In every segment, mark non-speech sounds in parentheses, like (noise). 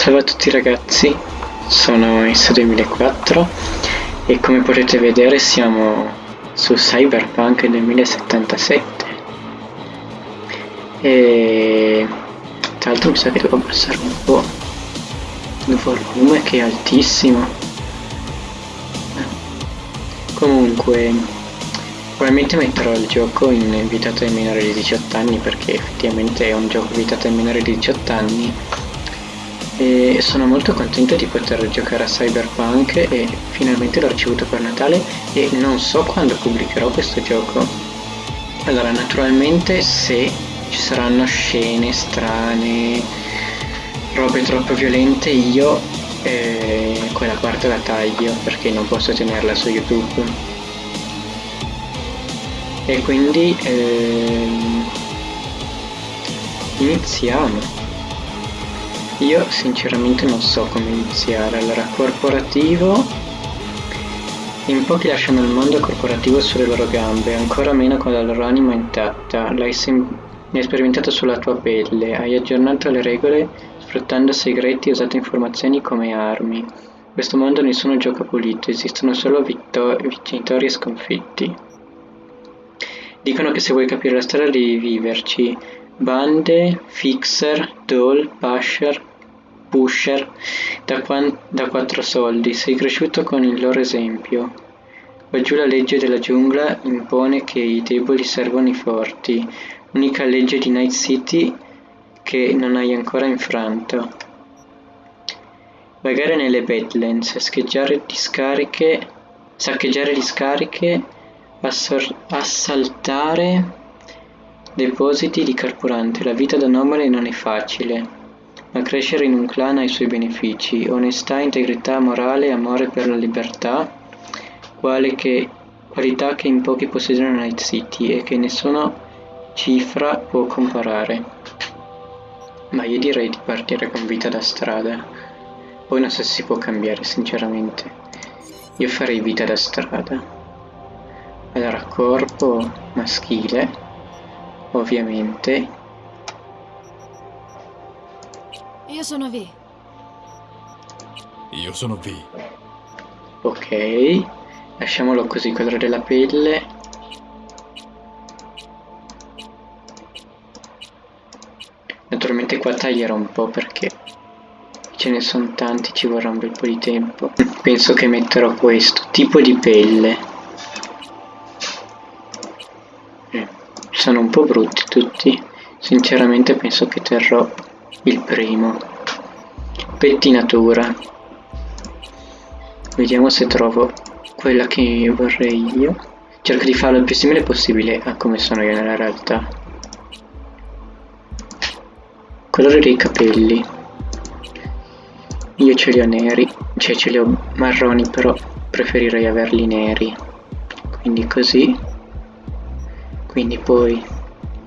Salve a tutti ragazzi, sono s 2004 e come potete vedere siamo su Cyberpunk 2077 e tra l'altro mi sa che devo abbassare un po' il volume che è altissimo. Comunque probabilmente metterò il gioco in vietato ai minori di 18 anni perché effettivamente è un gioco vietato ai minori di 18 anni e sono molto contento di poter giocare a Cyberpunk e finalmente l'ho ricevuto per Natale e non so quando pubblicherò questo gioco. Allora, naturalmente se ci saranno scene strane, robe troppo violente, io eh, quella parte la taglio perché non posso tenerla su YouTube. E quindi ehm, iniziamo. Io sinceramente non so come iniziare. Allora, corporativo. In pochi lasciano il mondo corporativo sulle loro gambe, ancora meno con la loro anima intatta. L'hai, sperimentato sulla tua pelle, hai aggiornato le regole sfruttando segreti e usato informazioni come armi. In questo mondo nessuno gioca pulito, esistono solo vincitori e sconfitti. Dicono che se vuoi capire la storia devi viverci. Bande, Fixer, Doll, Pusher, pusher da, quattro soldi, sei cresciuto con il loro esempio. Quaggiù la legge della giungla impone che i deboli servono i forti, unica legge di Night City che non hai ancora infranto. Vagare nelle Badlands, scheggiare discariche, saccheggiare discariche, assaltare depositi di carburante. La vita da nomade non è facile. Ma crescere in un clan ha i suoi benefici: onestà, integrità morale, amore per la libertà, qualità che in pochi posseggono in Night City e che nessuna cifra può comparare. Ma io direi di partire con vita da strada. Poi non so se si può cambiare, sinceramente. Io farei vita da strada. Allora, corpo maschile, ovviamente Io sono V. Io sono V. Ok, lasciamolo così, colore della pelle. Naturalmente qua taglierò un po' perché ce ne sono tanti, ci vorrà un bel po' di tempo. (laughs) Penso che metterò questo, tipo di pelle. Eh, sono un po' brutti tutti, sinceramente penso che terrò il primo. Pettinatura. Vediamo se trovo quella che vorrei io. Cerco di farlo il più simile possibile a come sono io nella realtà. Colore dei capelli. Io ce li ho neri, cioè ce li ho marroni, però preferirei averli neri. Quindi così. Quindi poi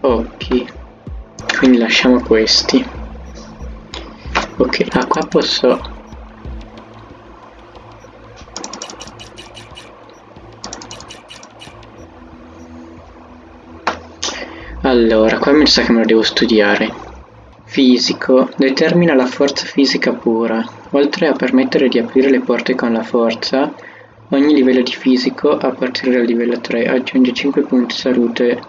occhi. Quindi lasciamo questi ok ah qua posso allora qua mi sa che me lo devo studiare. Fisico. Determina la forza fisica pura. Oltre a permettere di aprire le porte con la forza ogni livello di fisico a partire dal livello 3 aggiunge 5 punti salute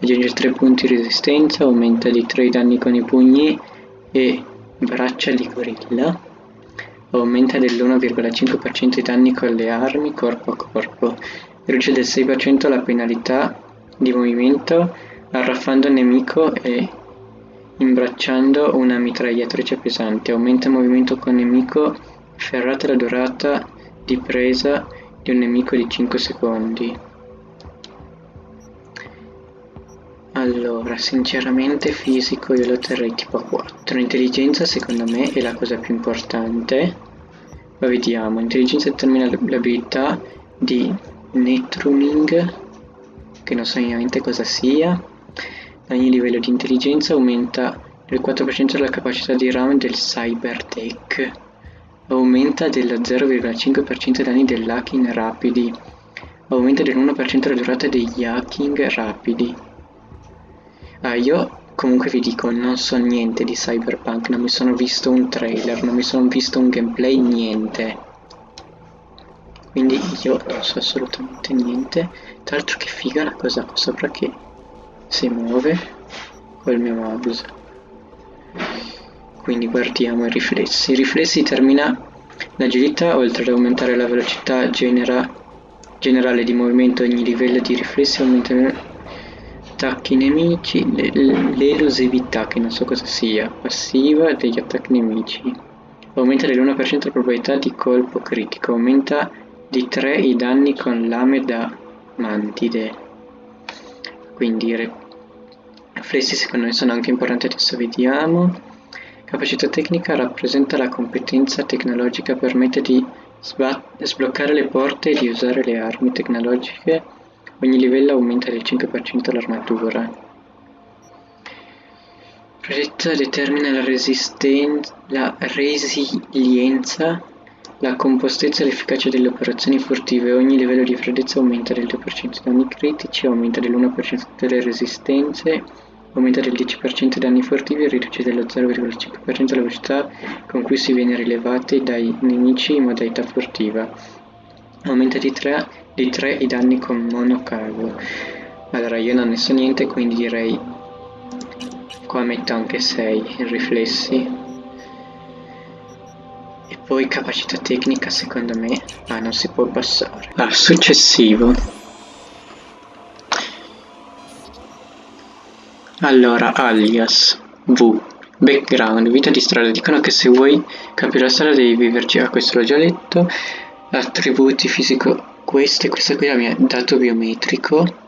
aggiunge 3 punti resistenza aumenta di 3 i danni con i pugni e Braccia di gorilla aumenta dell'1,5% i danni con le armi corpo a corpo, riduce del 6% la penalità di movimento arraffando il nemico e imbracciando una mitragliatrice pesante, aumenta il movimento con nemico ferrata la durata di presa di un nemico di 5 secondi. Allora, sinceramente fisico io lo terrei tipo a 4. Intelligenza secondo me è la cosa più importante. Ma vediamo, intelligenza determina l'abilità di netruning, che non so minimamente cosa sia. Ogni livello di intelligenza aumenta del 4% della capacità di RAM del Cybertech. Aumenta del 0,5% i danni dell'hacking rapidi. Aumenta del 1% la durata degli hacking rapidi. Ah, io comunque vi dico, non so niente di Cyberpunk, non mi sono visto un trailer, non mi sono visto un gameplay, niente. Quindi io non so assolutamente niente. Tra l'altro che figa la cosa qua sopra che si muove col mio mouse. Quindi guardiamo i riflessi. I riflessi termina l'agilità, oltre ad aumentare la velocità genera, generale di movimento ogni livello di riflessi aumenta attacchi nemici, l'elusività, che non so cosa sia, passiva degli attacchi nemici. Aumenta dell'1% la probabilità di colpo critico, aumenta di 3 i danni con lame da mantide. Quindi riflessi secondo me sono anche importanti, adesso vediamo. Capacità tecnica rappresenta la competenza tecnologica, permette di sbloccare le porte e di usare le armi tecnologiche Ogni livello aumenta del 5% l'armatura. Progetto determina la, la resilienza, la compostezza e l'efficacia delle operazioni furtive. Ogni livello di freddezza aumenta del 2% i danni critici, aumenta dell'1% delle resistenze, aumenta del 10% i danni furtivi e riduce dello 0,5% la velocità con cui si viene rilevati dai nemici in modalità furtiva. Aumenta di 3 di 3 i danni con monocago allora io non ne so niente quindi direi qua metto anche 6 in riflessi. E poi capacità tecnica secondo me ah non si può passare. Ah successivo. Allora alias v background vita di strada. Dicono che se vuoi capire la strada devi viverci. Ah questo l'ho già letto attributi fisico questo e questo qui è il mio dato biometrico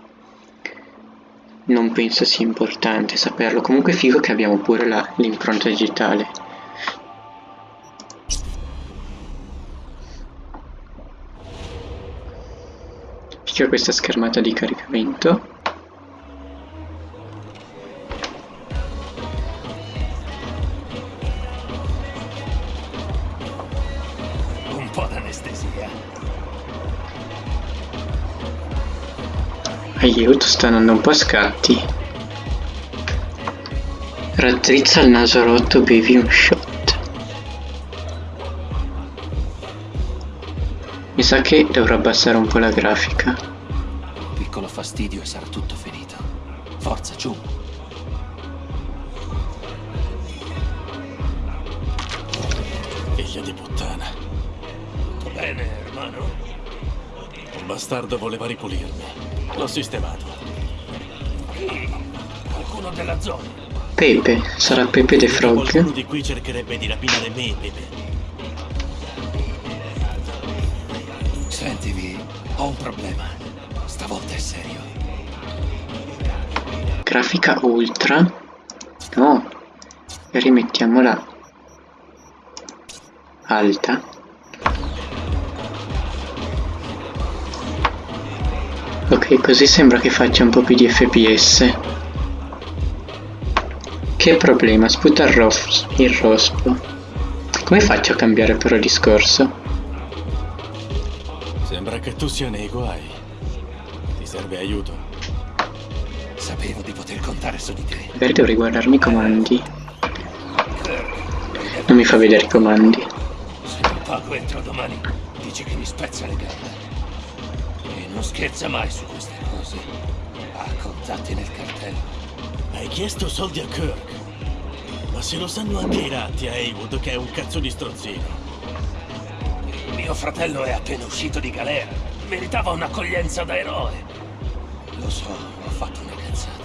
non penso sia importante saperlo. Comunque è figo che abbiamo pure l'impronta digitale. Figa questa schermata di caricamento Aiuto, sta andando un po' a scatti. Rattrizza il naso rotto, bevi un shot. Mi sa che dovrò abbassare un po' la grafica. Piccolo fastidio e sarà tutto finito. Forza, giù. Figlia di puttana. Bene, hermano? Bastardo voleva ripulirmi. L'ho sistemato. Chi? Qualcuno della zona? Pepe, sarà Pepe the Frog? Qualcuno di qui cercherebbe di rapinare me, Pepe. Sentivi, ho un problema. Stavolta è serio. Grafica ultra? No. E rimettiamola alta. Ok, così sembra che faccia un po' più di FPS. Che problema, sputa il, ros il rospo. Come faccio a cambiare però discorso? Sembra che tu sia nei guai. Ti serve aiuto? Sapevo di poter contare su di te. Magari dovrei guardarmi i comandi. Non mi fa vedere i comandi. Se non pago entro domani, dici che mi spezza le gambe. Non scherza mai su queste cose. Ha contatti nel cartello. Hai chiesto soldi a Kirk. Ma se lo sanno anche i ratti a Haywood che è un cazzo di strozzino. Mio fratello è appena uscito di galera. Meritava un'accoglienza da eroe. Lo so, ho fatto una cazzata.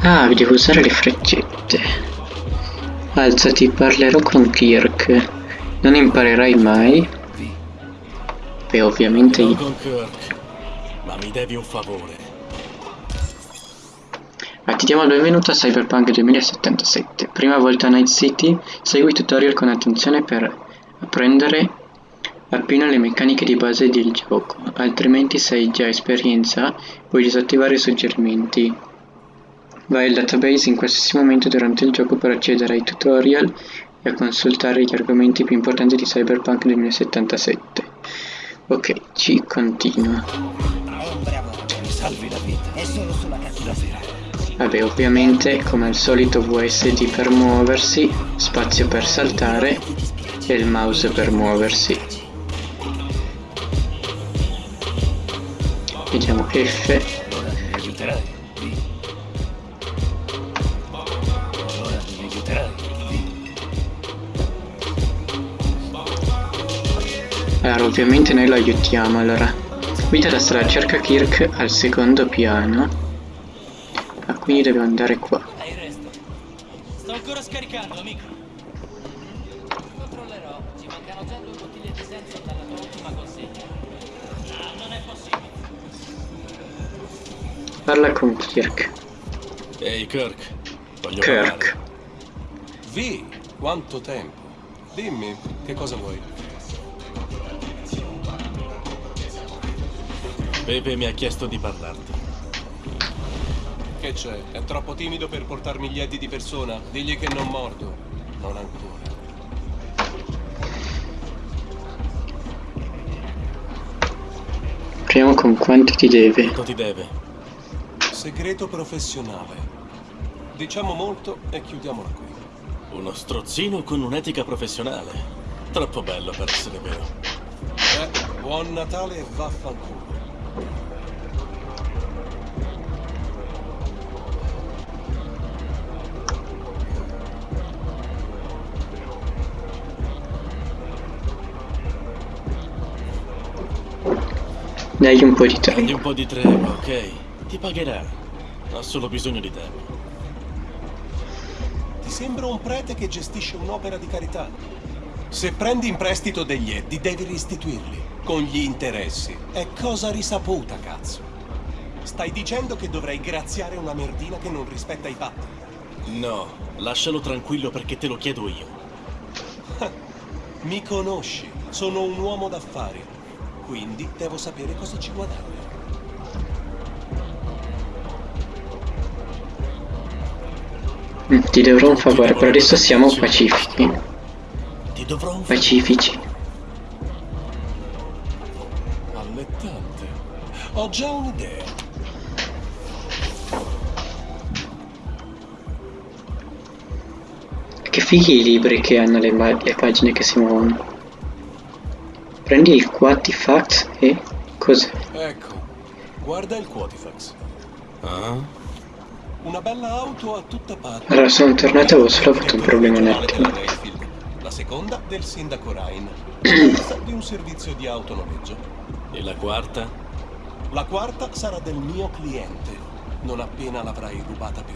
Ah, vi devo usare le freccette. Alzati, parlerò con Kirk. Non imparerai mai. E ovviamente io... Ma mi devi un favore. Ma ti diamo il benvenuto a Cyberpunk 2077. Prima volta a Night City, segui il tutorial con attenzione per apprendere appieno le meccaniche di base del gioco, altrimenti se hai già esperienza puoi disattivare i suggerimenti. Vai al database in qualsiasi momento durante il gioco per accedere ai tutorial e a consultare gli argomenti più importanti di Cyberpunk 2077. Ok, ci continua. Vabbè, ovviamente, come al solito VSD per muoversi, spazio per saltare e il mouse per muoversi. Vediamo F. ovviamente noi lo aiutiamo, allora. La strada, cerca Kirk al secondo piano. Ah, quindi dobbiamo andare qua. Sto ancora scaricando, amico. Controllerò. Ci mancano già due bottiglie di senso dalla tua ultima consegna. No, non è possibile. Parla con Kirk. Ehi Kirk, voglio Kirk. Vi, quanto tempo? Dimmi, che cosa vuoi? Pepe mi ha chiesto di parlarti. Che c'è? È troppo timido per portarmi gli eddi di persona? Digli che non mordo. Non ancora. Proviamo con quanto ti deve. Quanto ti deve? Segreto professionale. Diciamo molto e chiudiamola qui. Uno strozzino con un'etica professionale. Troppo bello per essere vero. Eh, buon Natale e vaffanculo. Dai un po' di tempo. un po' di tregua, ok? Ti pagherà. Ha solo bisogno di tempo. Ti sembra un prete che gestisce un'opera di carità. Se prendi in prestito degli eddi, devi restituirli. Con gli interessi. È cosa risaputa, cazzo. Stai dicendo che dovrei graziare una merdina che non rispetta i patti? No, lascialo tranquillo perché te lo chiedo io. (laughs) Mi conosci, sono un uomo d'affari. Quindi devo sapere cosa ci guadagno. Ti dovrò un favore, però adesso siamo pacifici. Ti dovrò un Pacifici. Allettante. Ho già un'idea. Che fighi i libri che hanno le, le pagine che si muovono. Prendi il Quatifax e... cos'è? Ecco, guarda il Quatifax. Ah? Una bella auto a tutta parte. Allora, sono tornato e avevo solo avuto un problema un attimo. La seconda del sindaco Ryan. (clears throat) Di un servizio di autonoleggio. E la quarta? La quarta sarà del mio cliente, non appena l'avrai rubata per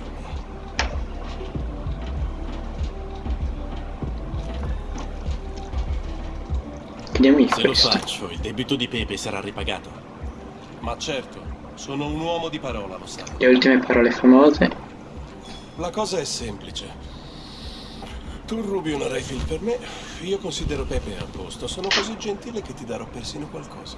di Se lo questo. faccio, il debito di Pepe sarà ripagato. Ma certo, sono un uomo di parola, lo sai. Le ultime parole famose. La cosa è semplice. Tu rubi una Rayfield per me, io considero Pepe a posto. Sono così gentile che ti darò persino qualcosa.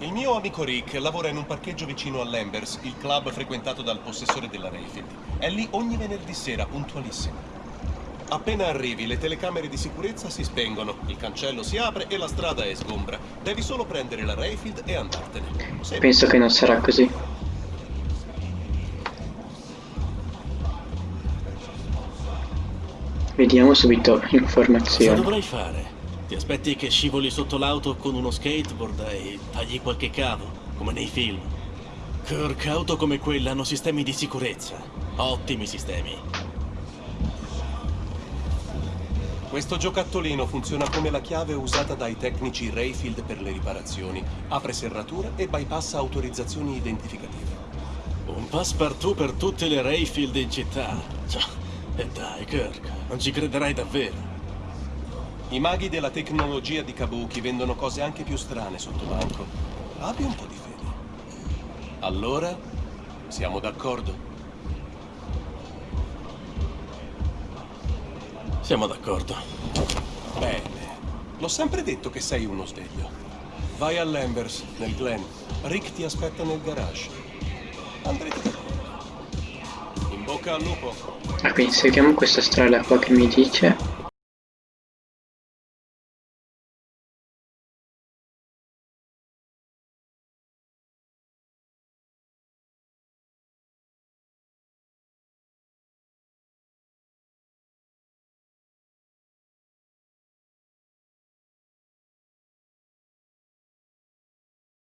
Il mio amico Rick lavora in un parcheggio vicino all'Embers, il club frequentato dal possessore della Rayfield. È lì ogni venerdì sera, puntualissimo. Appena arrivi, le telecamere di sicurezza si spengono, il cancello si apre e la strada è sgombra. Devi solo prendere la Rayfield e andartene. Semplice. Penso che non sarà così. Vediamo subito Cosa informazioni. dovrai fare? Ti aspetti che scivoli sotto l'auto con uno skateboard e tagli qualche cavo, come nei film? Kirk, auto come quella hanno sistemi di sicurezza. Ottimi sistemi. Questo giocattolino funziona come la chiave usata dai tecnici Rayfield per le riparazioni. Apre serrature e bypassa autorizzazioni identificative. Un passepartout per tutte le Rayfield in città. E dai, Kirk, non ci crederai davvero. I maghi della tecnologia di Kabuki vendono cose anche più strane sotto banco. Abbi un po' di fede. Allora, siamo d'accordo? Siamo d'accordo. Bene. L'ho sempre detto che sei uno sveglio. Vai all'Embers, nel Glen. Rick ti aspetta nel garage. Andrete d'accordo. In bocca al lupo. Ah, quindi seguiamo questa strada qua che mi dice